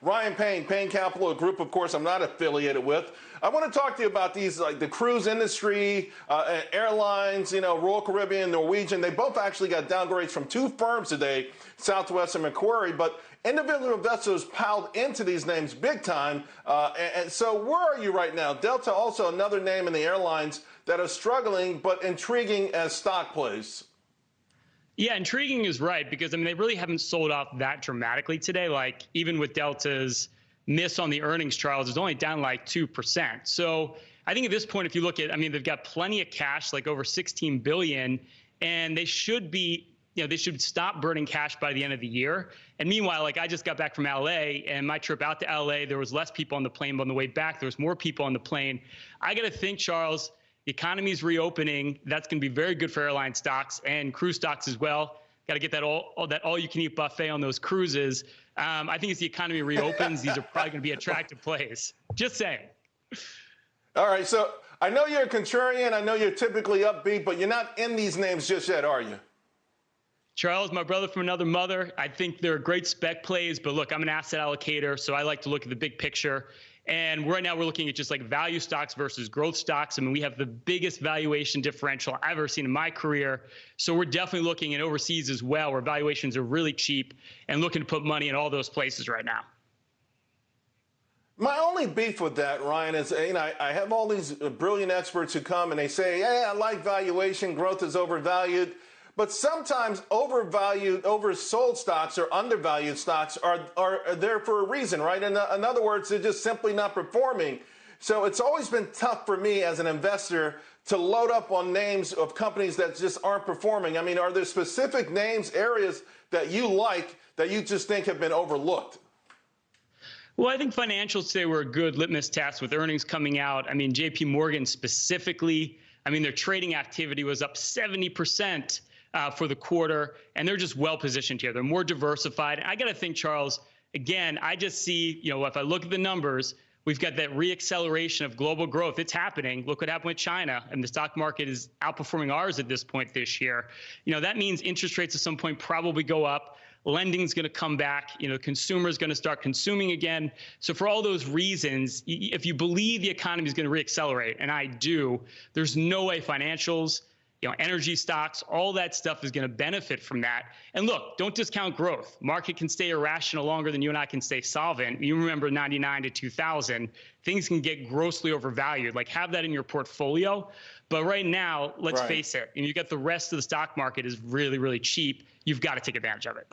Ryan Payne, Payne Capital, a group, of course, I'm not affiliated with. I want to talk to you about these, like the cruise industry, uh, airlines, you know, Royal Caribbean, Norwegian. They both actually got downgrades from two firms today, Southwest and Macquarie. But individual investors piled into these names big time. Uh, and, and so, where are you right now? Delta, also another name in the airlines that are struggling but intriguing as stock plays. Yeah, intriguing is right because I mean they really haven't sold off that dramatically today. Like even with Delta's miss on the earnings, Charles it's only down like two percent. So I think at this point, if you look at, I mean they've got plenty of cash, like over 16 billion, and they should be. You know, they should stop burning cash by the end of the year. And meanwhile, like I just got back from LA and my trip out to LA, there was less people on the plane, but on the way back, there was more people on the plane. I got to think, Charles, the economy is reopening. That's going to be very good for airline stocks and cruise stocks as well. Got to get that all, all that all you can eat buffet on those cruises. Um, I think as the economy reopens, these are probably going to be attractive plays. Just saying. All right, so I know you're a contrarian. I know you're typically upbeat, but you're not in these names just yet, are you? Charles, my brother from another mother. I think they're great spec plays, but look, I'm an asset allocator, so I like to look at the big picture. And right now we're looking at just like value stocks versus growth stocks. I mean, we have the biggest valuation differential I've ever seen in my career. So we're definitely looking at overseas as well, where valuations are really cheap and looking to put money in all those places right now. My only beef with that, Ryan, is you know I, have all these brilliant experts who come and they say, "Hey, I like valuation. Growth is overvalued." But sometimes overvalued, oversold stocks or undervalued stocks are, are there for a reason, right? In, in other words, they're just simply not performing. So it's always been tough for me as an investor to load up on names of companies that just aren't performing. I mean, are there specific names, areas that you like that you just think have been overlooked? Well, I think financials today were a good litmus test with earnings coming out. I mean, JP Morgan specifically, I mean, their trading activity was up 70% uh, for the quarter, and they're just well positioned here. They're more diversified. I got to think, Charles. Again, I just see, you know, if I look at the numbers, we've got that reacceleration of global growth. It's happening. Look what happened with China, and the stock market is outperforming ours at this point this year. You know, that means interest rates at some point probably go up. Lending is going to come back. You know, consumers going to start consuming again. So for all those reasons, if you believe the economy is going to reaccelerate, and I do, there's no way financials you know, energy stocks, all that stuff is going to benefit from that. And look, don't discount growth. Market can stay irrational longer than you and I can stay solvent. You remember 99 to 2000, things can get grossly overvalued. Like have that in your portfolio. But right now, let's right. face it, and you get the rest of the stock market is really, really cheap. You've got to take advantage of it.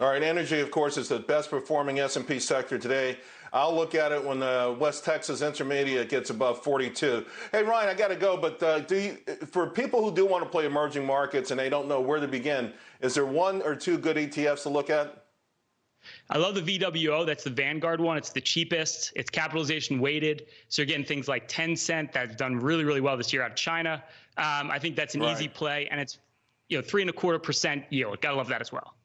All right, energy, of course, is the best performing S&P sector today. I'll look at it when the West Texas Intermediate gets above 42. Hey, Ryan, I got to go, but uh, do you, for people who do want to play emerging markets and they don't know where to begin, is there one or two good ETFs to look at? I love the VWO. That's the Vanguard one. It's the cheapest. It's capitalization weighted. So again, things like Tencent that's done really, really well this year out of China. Um, I think that's an right. easy play, and it's you know three and a quarter percent yield. Gotta love that as well.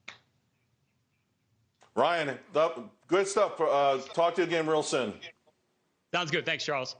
Ryan, good stuff. Uh, talk to you again real soon. Sounds good. Thanks, Charles.